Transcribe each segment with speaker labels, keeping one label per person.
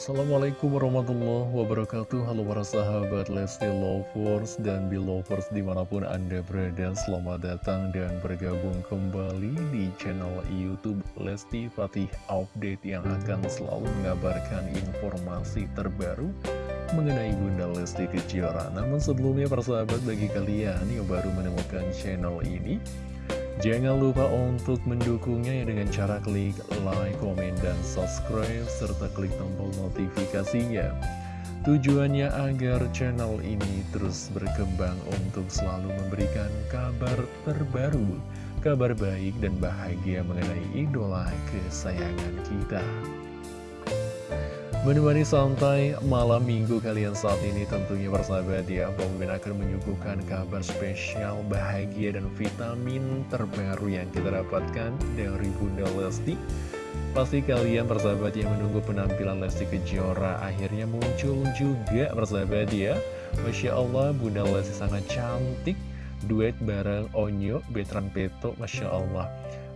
Speaker 1: Assalamualaikum warahmatullahi wabarakatuh. Halo para sahabat Lesti Lovers dan Belovers di mana pun anda berada Selamat datang dan bergabung kembali di channel Youtube Lesti Fatih Update Yang akan selalu mengabarkan informasi terbaru mengenai Bunda Lesti Kejora. Namun sebelumnya para sahabat bagi kalian yang baru menemukan channel ini Jangan lupa untuk mendukungnya ya dengan cara klik like, komen, dan subscribe, serta klik tombol notifikasinya. Tujuannya agar channel ini terus berkembang untuk selalu memberikan kabar terbaru, kabar baik dan bahagia mengenai idola kesayangan kita. Menemani santai malam minggu kalian saat ini tentunya bersahabat ya Bang Min akan menyuguhkan kabar spesial bahagia dan vitamin terbaru yang kita dapatkan dari Bunda Lesti. Pasti kalian bersahabat yang menunggu penampilan Lesti Kejora akhirnya muncul juga bersahabat ya. Masya Allah Bunda Lesti sangat cantik. Duet bareng Onyo Betran Peto Masya Allah.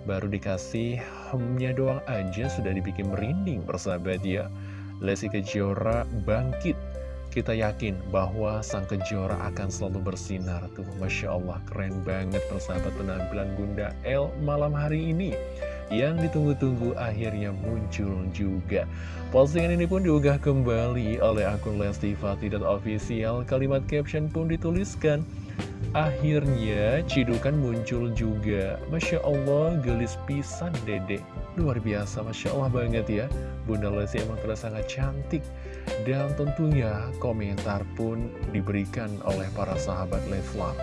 Speaker 1: Baru dikasih hemnya doang aja sudah dibikin merinding bersahabat ya Lesti Kejora bangkit. Kita yakin bahwa sang kejora akan selalu bersinar tuh. Masya Allah keren banget persahabat penampilan Bunda L malam hari ini. Yang ditunggu-tunggu akhirnya muncul juga. Postingan ini pun diunggah kembali oleh akun Lesti Fatih dan Official. Kalimat caption pun dituliskan. Akhirnya Cidukan muncul juga. Masya Allah gelis pisan dedek Luar biasa Masya Allah banget ya. Bunda Lesti emang terasa sangat cantik. Dan tentunya komentar pun diberikan oleh para sahabat Leslar.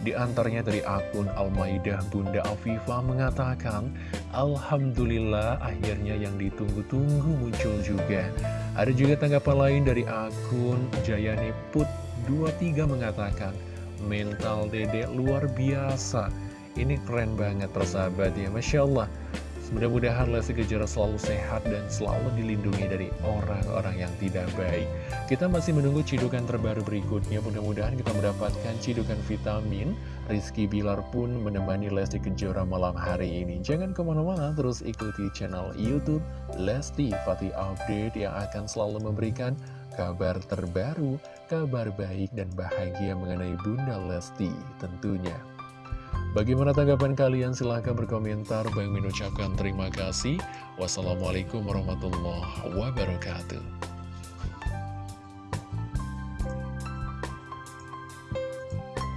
Speaker 1: Di antaranya dari akun Al-Maidah Bunda Afifa mengatakan Alhamdulillah akhirnya yang ditunggu-tunggu muncul juga. Ada juga tanggapan lain dari akun Jayane Put 23 mengatakan Mental dedek luar biasa Ini keren banget persahabat ya Masya Allah Mudah-mudahan Lesti Kejora selalu sehat dan selalu dilindungi dari orang-orang yang tidak baik. Kita masih menunggu cidukan terbaru berikutnya. Mudah-mudahan kita mendapatkan cidukan vitamin. Rizky Bilar pun menemani Lesti Kejora malam hari ini. Jangan ke mana-mana, terus ikuti channel Youtube Lesti Fatih Update yang akan selalu memberikan kabar terbaru, kabar baik dan bahagia mengenai Bunda Lesti tentunya. Bagaimana tanggapan kalian? Silahkan berkomentar. Bang mengucapkan terima kasih. Wassalamualaikum warahmatullahi wabarakatuh.